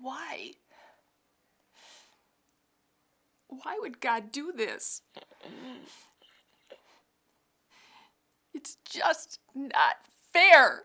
Why? Why would God do this? It's just not fair.